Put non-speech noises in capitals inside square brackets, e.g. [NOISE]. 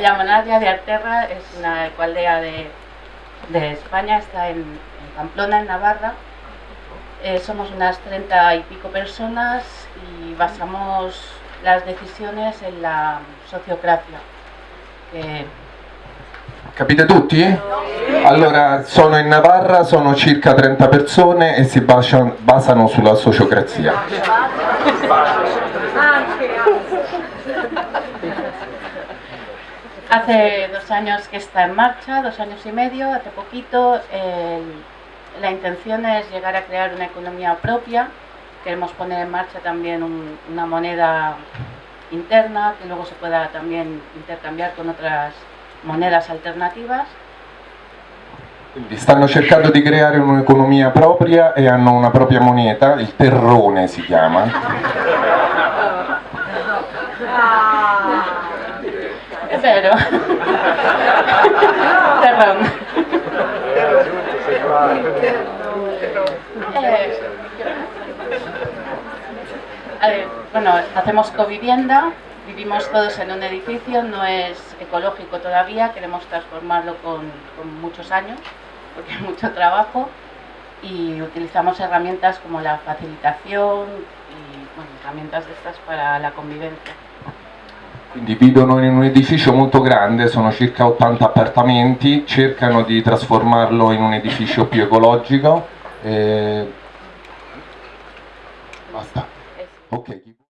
llamo Nadia de Arterra, es una ecualdea de, de España, está en, en Pamplona, en Navarra. Eh, somos unas 30 y pico personas y basamos las decisiones en la sociocracia. che Capite tutti? Allora, sono in Navarra, sono circa 30 persone e si basano, basano sulla sociocrazia. Hace dos años que está en marcha, dos años y medio, hace poquito. el- la intención es llegar a crear una economía propia. Queremos poner en marcha también un- una moneda interna que luego se pueda también intercambiar con otras monedas alternativas. Quindi stanno cercando di creare un'economia propria e hanno una propria moneta, il terrone si chiama. [LAUGHS] Es vero. Perdón. Eh, bueno, hacemos covivienda, vivimos todos en un edificio, no es ecológico todavía, queremos transformarlo con, muchos años, porque hay mucho trabajo, y utilizamos herramientas como la facilitación y bueno, herramientas de estas para la convivencia. Quindi vivono in un edificio molto grande, sono circa 80 appartamenti, cercano di trasformarlo in un edificio più ecologico. e- Basta. Es- Ok.